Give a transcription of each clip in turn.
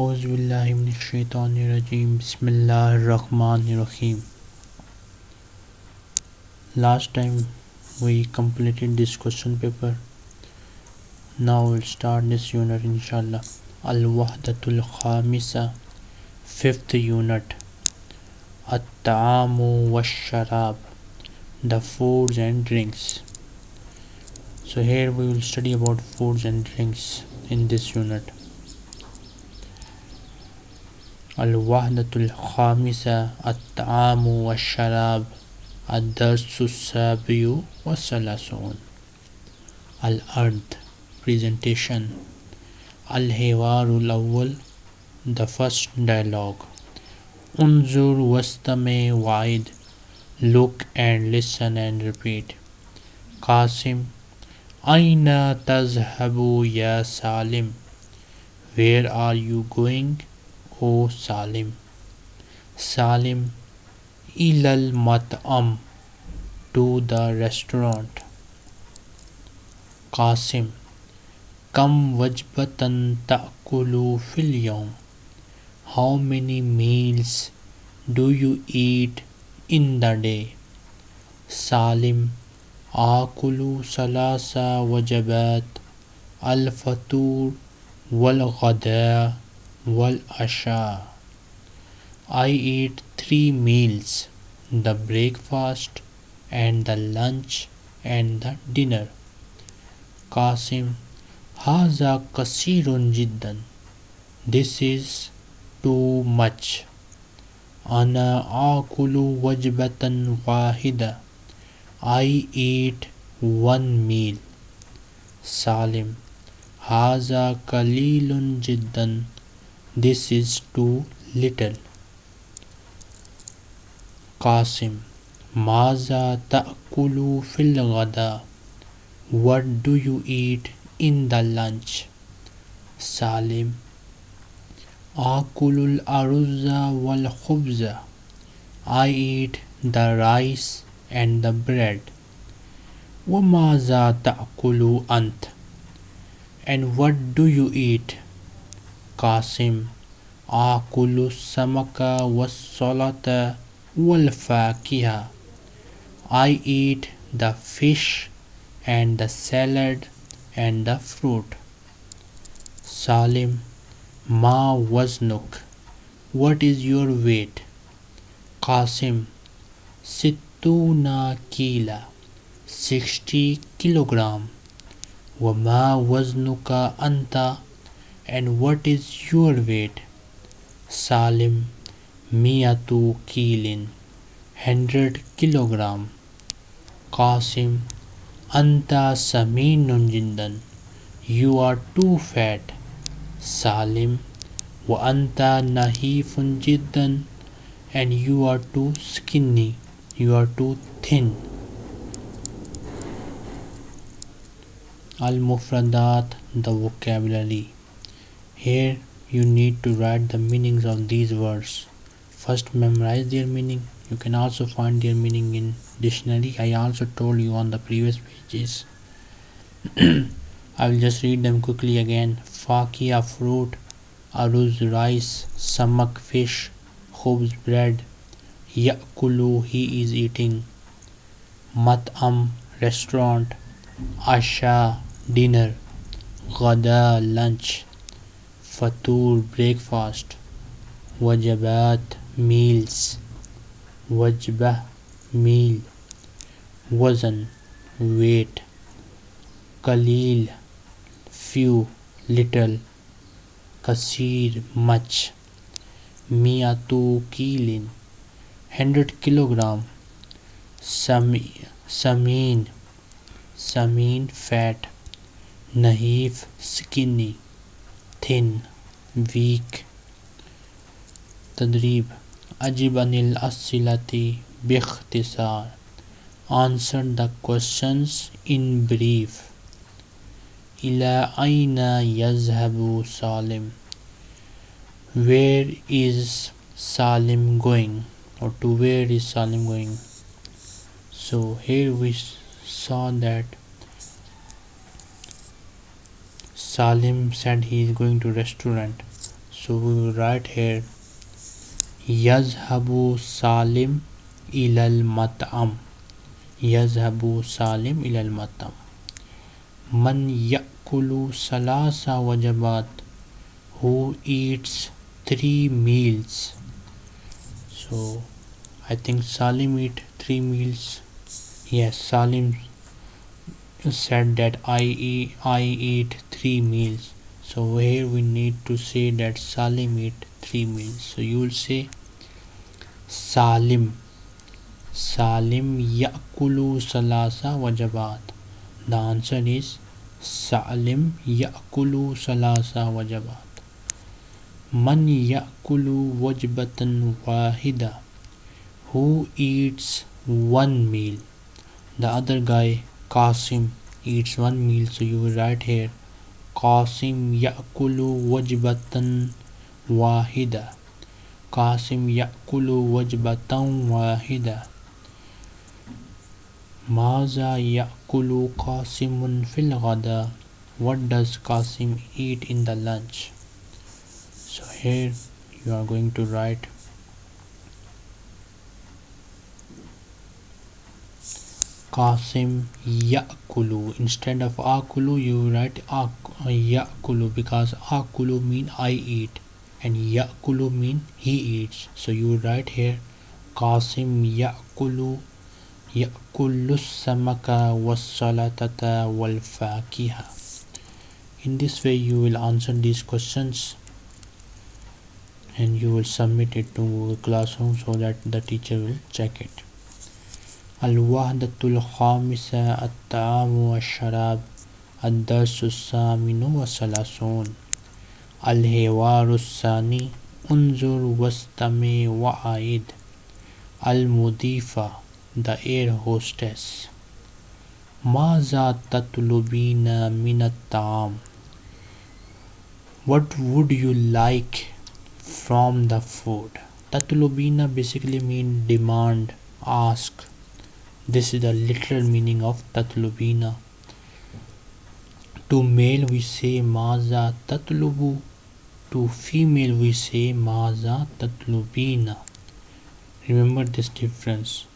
Auzubillahiminashaitanirajim Bismillahirrahmanirrahim Last time we completed this question paper. Now we'll start this unit inshallah. Al-Wahdatul Khamisa Fifth unit At-Ta'amu Wash-Sharab The foods and drinks. So here we will study about foods and drinks in this unit. الوحدة الخامسة الطعام والشراب الدرس السابع والثلاثون. الأرض presentation. الحوار الأول the first dialogue. انظر واستمع وعد look and listen and repeat. قاسم أين تذهب يا سالم؟ Where are you going? O Salim. Salim ilal mat'am to the restaurant. Qasim Kam wajbatan ta'kulu fil yawm. How many meals do you eat in the day? Salim Akulu salasa wajabat al-fatur wal-ghada wal asha. I eat three meals the breakfast and the lunch and the dinner. Qasim Haza kasirun jiddan. This is too much. Ana akulu wajbatan wahida. I eat one meal. Salim Haza kalilun jiddan. This is too little. Qasim Maza ta'kulu fil ghada. What do you eat in the lunch? Salim aruzza wal khubza. I eat the rice and the bread. Wamaza ta'kulu ant. And what do you eat? Akulu samaka wassalata wal fakiha I eat the fish and the salad and the fruit. Salim Ma waznuk What is your weight? Qasim Sittuna kila 60 kilogram. Wama waznuka anta and what is your weight? Salim Miyatu Kilin 100 kilogram. Qasim Anta Saminun Jindan You are too fat. Salim Wa Anta Nahifun Jiddan and you are too skinny. You are too thin. Al Mufradat the vocabulary here you need to write the meanings of these words. First memorize their meaning. You can also find their meaning in dictionary. I also told you on the previous pages. I will just read them quickly again. Fakia fruit, aruz rice, samak fish, khubz bread, yakulu he is eating, mat'am restaurant, asha dinner, ghada lunch, fatur breakfast wajabat meals wajbah meal wazan weight kalil few little kasir much miatu kilin 100 kilogram sami samin samin fat nahif skinny thin, weak. تدريب أجب عن الأسئلة باختصار Answer the questions in brief إلى أين يذهب سالم Where is Salim going or to where is Salim going so here we saw that Salim said he is going to restaurant. so we will write here yazhabu salim ilal mat'am. Yazhabu salim ilal mat'am. Man yakulu salasa wajabat. Who eats three meals? So I think Salim eat three meals. Yes Salim said that I eat, I three meals. So here we need to say that Salim eat three meals. So you will say Salim. Salim yakulu salasa wajabat the answer is Salim yakulu salasa wajabat Man yakulu wajbatan wahida. Who eats one meal? The other guy Qasim eats one meal so you write here. Qasim ya'kulu wajbatan wahida. Qasim ya'kulu wajbatan wahida. Maza ya'kulu Qasimun fil ghada. What does Qasim eat in the lunch? So here you are going to write Qasim Yakulu. Instead of Akulu, you write uh, Yakulu because Akulu mean I eat and Yakulu mean he eats. So you write here Qasim Yakulu Yakulu Samaka was-salatata wal-fakiha. In this way you will answer these questions and you will submit it to the classroom so that the teacher will check it. الوحدة الخامسة الطعام والشراب الدرس الثامن والثلاثون. الحوار الثاني انظر واستمع وعيد المضيفة the air hostess. ماذا تطلبين من الطعام؟ What would you like from the food? tatlubina basically mean demand ask this is the literal meaning of tatlubina. To male we say maza tatlubu. To female we say maza tatlubina. Remember this difference.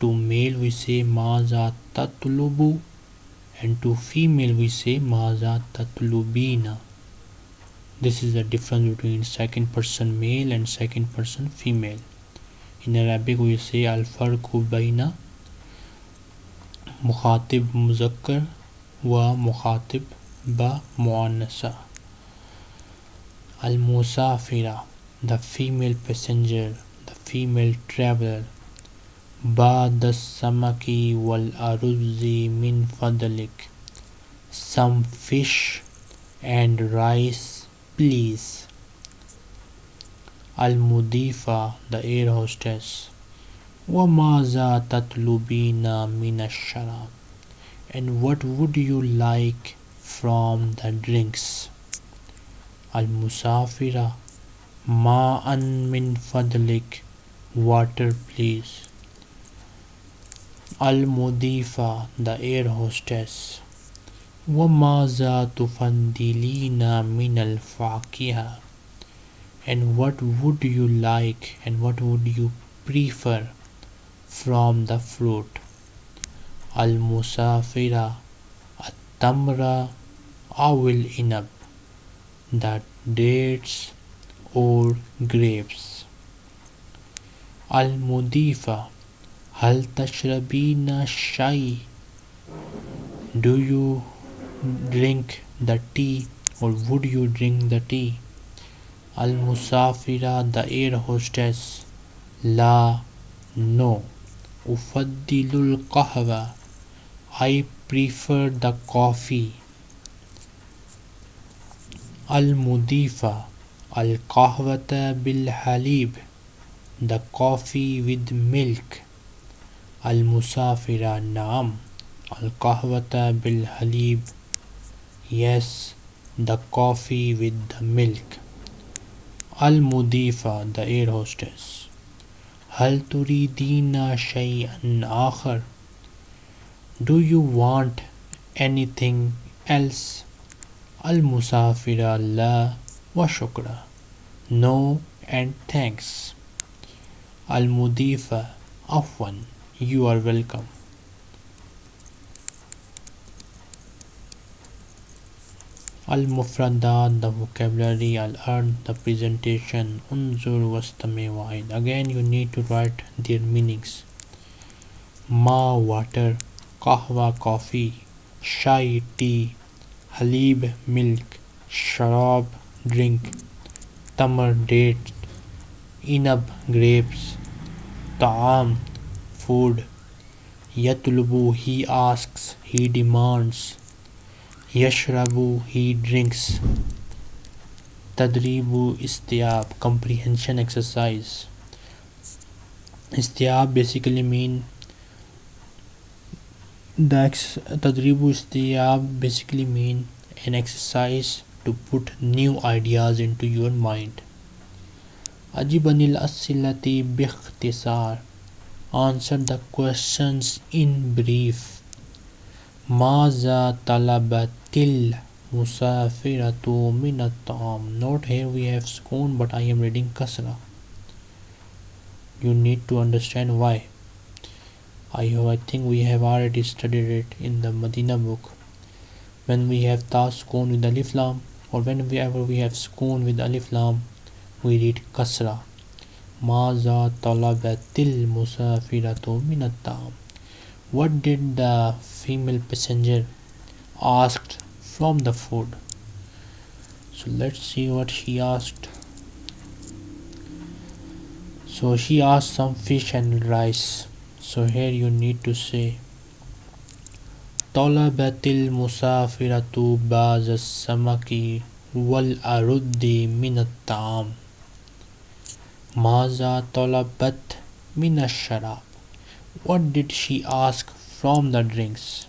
To male we say maza tatlubu and to female we say maza tatlubina. This is the difference between second person male and second person female. In Arabic we say al-farqu bayna مخاطب مذكر ومخاطب بمؤنثة المسافرة the female passenger the female traveler بعد السمك والأرز من فضلك some fish and rice please المضيفة the air hostess وَمَاذَا تَطْلُبِينَ مِنَ الشَّرَابِ And what would you like from the drinks? Al-Musafira Ma'an min fadlik Water please Al-Mudifa The air hostess وَمَاذَا تُفَنْدِلِينَ مِنَ الْفَاكِهَةِ And what would you like and what would you prefer From the fruit. Al-musafira at-tamra awil inab the dates or grapes. Al-mudifa hal tashrabina shay do you drink the tea or would you drink the tea? Al-musafira the air hostess la no أفضل القهوة I prefer the coffee المضيفة القهوة بالحليب the coffee with milk المسافرة نعم القهوة بالحليب yes the coffee with the milk المضيفة the air hostess هل تريدين شيئا آخر Do you want anything else المسافرة لا وشكرا no and thanks. Al Mudifa Afwan, you are welcome. Al Mufradat, the vocabulary, Al Ard, the presentation, Unzur Wastame Wa'id. Again, you need to write their meanings. Ma, water, Kahwa, coffee, Shai, tea, Halib, milk, Sharab, drink, Tamar, date, Inab, grapes, Ta'am, food, Yatlubu, he asks, he demands, Yashrabu, he drinks. Tadribu Istiab, comprehension exercise. Istiab basically mean the ex- Tadribu Istiab basically mean an exercise to put new ideas into your mind. Ajibanil Asilati Bikhtisar Answer the questions in brief. Maza talabatil musafiratu minatam. Note here we have skoon but I am reading kasra. You need to understand why. I, oh, I think we have already studied it in the Medina book. When we have ta skoon with alif lam or whenever we have skoon with alif lam we read kasra. Maza talabatil musafiratu minatam. What did the female passenger asked from the food? So let's see what she asked. So she asked some fish and rice. So here you need to say طلبت المسافرة بعض السمك والأرد من الطعام ماذا طلبت من الشراب what did she ask from the drinks?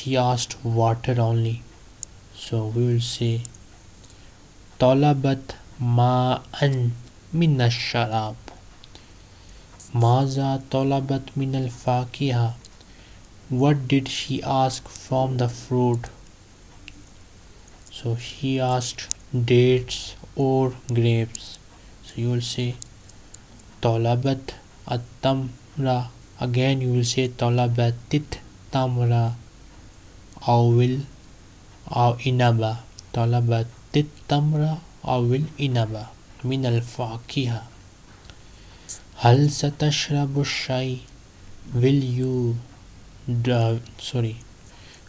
She asked water only. So we will say طلبت ماء من الشراب ماذا طلبت من الفاكهة What did she ask from the fruit? So she asked dates or grapes. So you will say طلبت التمر again you will say طلبت التمر أو أو إنبا طلبت التمر أو الإنبا من الفاكهة هل ستشرب الشاي will you uh, sorry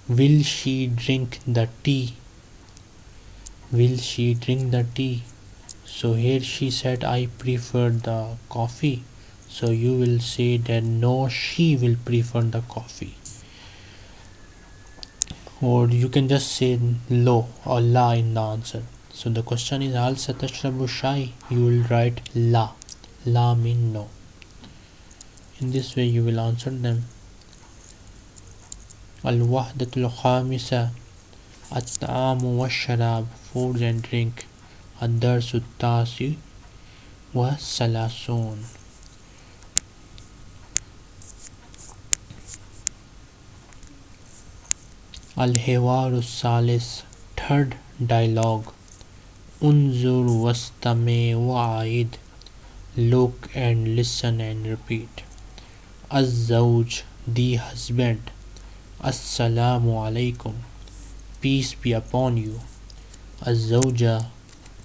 will she drink the tea will she drink the tea so here she said I prefer the coffee so you will say that no she will prefer the coffee or you can just say lo or la in the answer so the question is al satashrabu shai you will write la la mean no in this way you will answer them الوحدة الخامسة الطعام والشراب food and drink الدرس التاسع والثلاثون الحوار الثالث third dialogue انظر واستمع وعيد look and listen and repeat الزوج the husband السلام عليكم peace be upon you الزوجة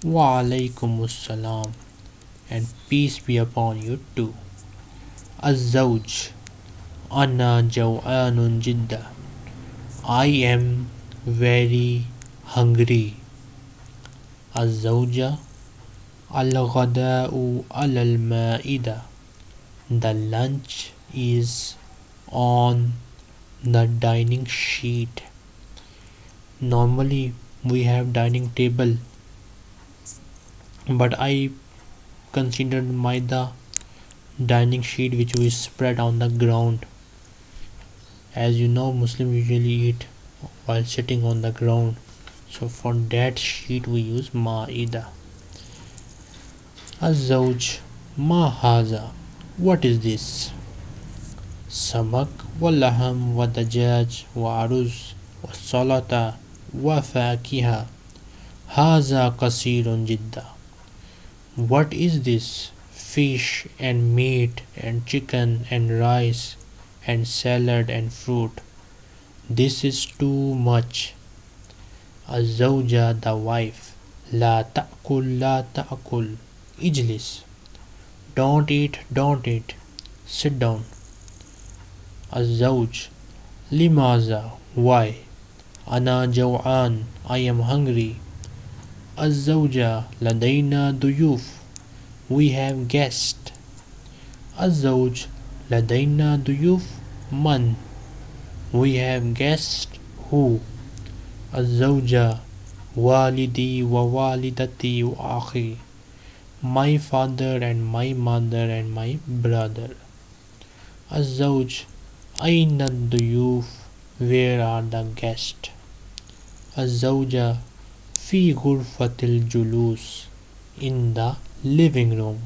وعليكم السلام and peace be upon you too الزوج أنا جوعان جدا I am very hungry الزوجة الغداء على المائدة The lunch is on the dining sheet normally we have dining table but I considered maida dining sheet which we spread on the ground as you know Muslim usually eat while sitting on the ground so for that sheet we use maida الزوج ما هذا what is this سمك ولحم ودجاج وعرز وسلطة وفاكهة Haza kasirun jidda. What is this? Fish and meat and chicken and rice and salad and fruit. This is too much. الزوجة the wife لا تأكل لا تأكل اجلس don't eat don't eat sit down الزوج لماذا why أنا جوعان I am hungry الزوجة لدينا ضيوف we have guests الزوج لدينا ضيوف من we have guests who الزوجة والدي ووالدتي وأخي my father and my mother and my brother الزوج أين الضيوف where are the guests الزوجة في غرفة الجلوس in the living room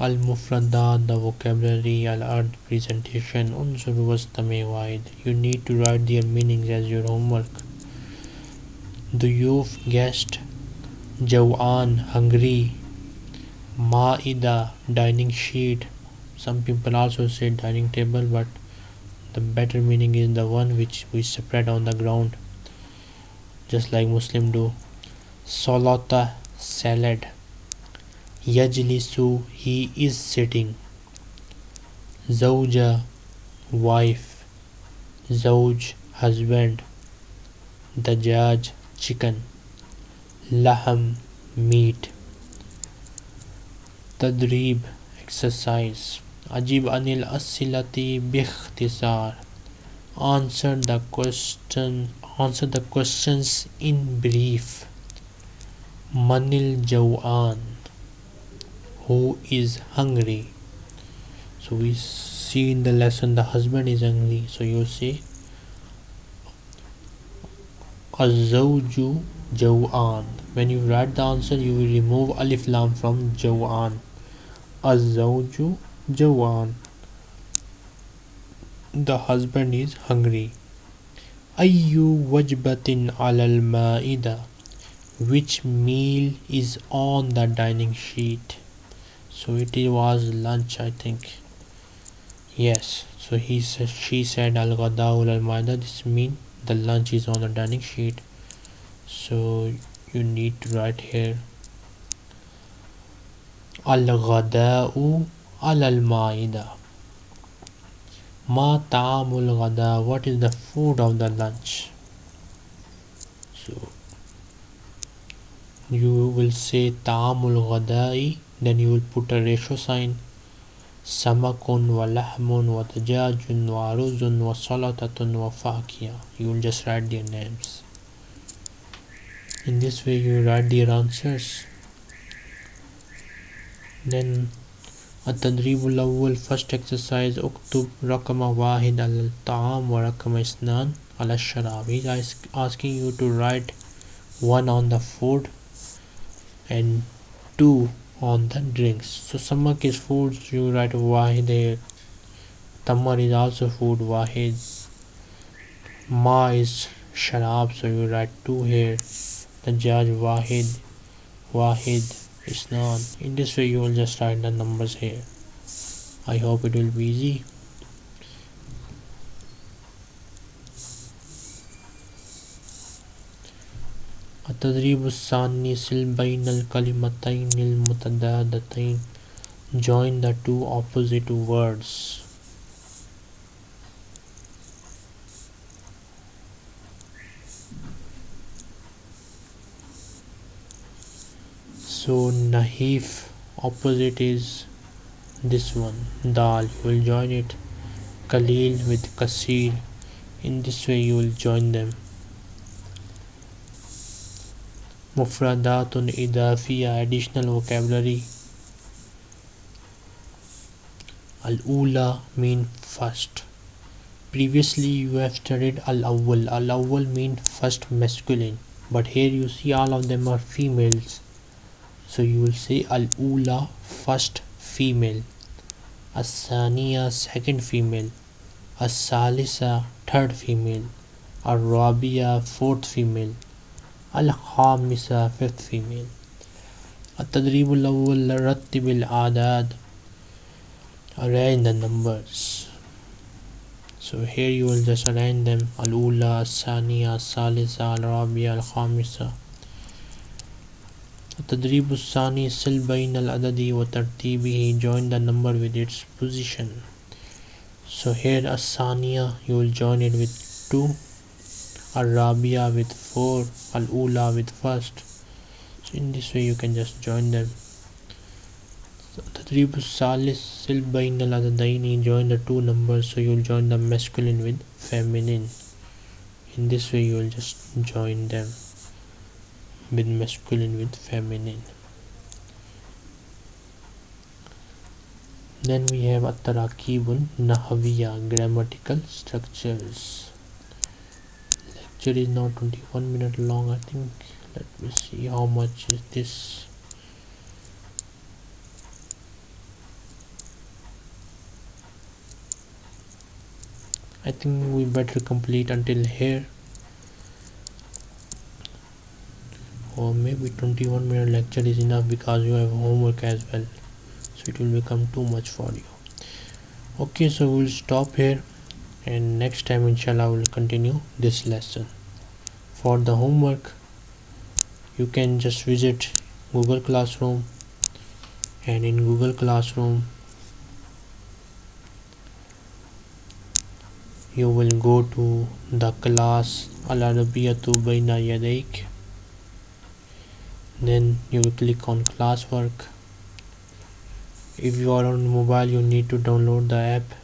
المفردات the vocabulary الأرض presentation انظر واستمع واحد you need to write their meanings as your homework ضيوف guest جوعان hungry مائدة dining sheet some people also say dining table but the better meaning is the one which we spread on the ground just like muslim do solata salad Yajlisu, he is sitting. Zawja, wife. Zawj, husband. Dajaj, chicken. Laham, meat. Tadrib, exercise. Ajib anil asilati bikhtisar. Answer the question. Answer the questions in brief. Manil Jawan who is hungry so we see in the lesson the husband is hungry so you say Azawju Jawan. When you write the answer, you will remove Alif Lam from Jawan. Azawju Jawan. The husband is hungry. Ayyu wajbatin alal ma'ida. Which meal is on the dining sheet? So it was lunch i think. Yes. So he said she said al ghadaul al maida. This mean the lunch is on the dining sheet. So you need to write here al ghadau al al maida. Ma ta'amul ghada what is the food of the lunch? So you will say ta'amul ghadai then you will put a ratio sign samakun wa lahmun wa tajajun wa aruzun wa salatatun wa fakia you will just write their names in this way you write their answers then التدريب الأول first exercise اكتب رقم واحد على الطعام ورقم اثنان على الشراب he's asking you to write one on the food and two on the drinks. So samak is food you write wahid here tamar is also food wahid ma is sharab so you write two here. The judge wahid wahid isnan in this way you will just write the numbers here. I hope it will be easy التدريب الثاني سل بين الكلمتين المتضادتين join the two opposite words so nahif opposite is this one dal you will join it kalil with kasir in this way you will join them مفردات إضافية additional vocabulary Al-Ula mean first. Previously you have studied Al-Awwal. Al-Awwal mean first masculine. But here you see all of them are females. So you will say Al-Ula first female. As-Saniya second female. As-Salisa third female. الرابعة fourth female الخامسة fifth female التدريب الأول رتب الأعداد arrange the numbers so here you will just arrange them الأولى الثانية الثالثة الرابعة الخامسة التدريب الثاني سل بين العدد وترتيبه join the number with its position so here الثانية you will join it with 2 Al-Rabia with 4, Al-Ula with first. So in this way you can just join them. Tatrib Salis Silbain al join the two numbers so you'll join the masculine with feminine. In this way you will just join them with masculine with feminine. Then we have Atarakibun Nahaviya grammatical structures lecture is now 21 minute long. I think let me see how much is this. I think we better complete until here. Or maybe 21 minute lecture is enough because you have homework as well. So it will become too much for you. Okay so we'll stop here and next time inshallah we'll continue this lesson. For the homework you can just visit google classroom. And in google classroom you will go to the class Al-Arabiyatu Baina Yadaik then you will click on classwork. If you are on mobile you need to download the app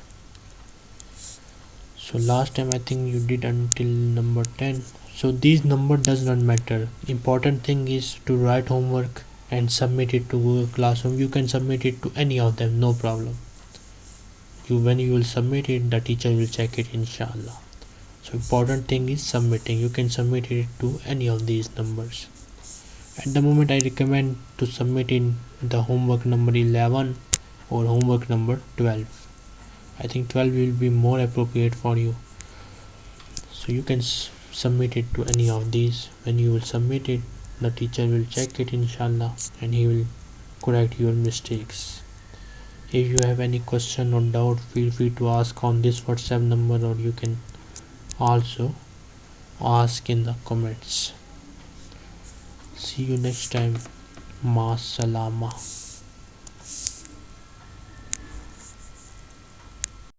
so last time I think you did until number 10 so this number does not matter. Important thing is to write homework and submit it to Google Classroom. You can submit it to any of them no problem. You when you will submit it the teacher will check it inshallah. So important thing is submitting. You can submit it to any of these numbers. At the moment I recommend to submit in the homework number 11 or homework number 12 I think 12 will be more appropriate for you. So you can submit it to any of these. When you will submit it the teacher will check it inshallah and he will correct your mistakes. If you have any question or doubt feel free to ask on this whatsapp number or you can also ask in the comments. See you next time. Ma salama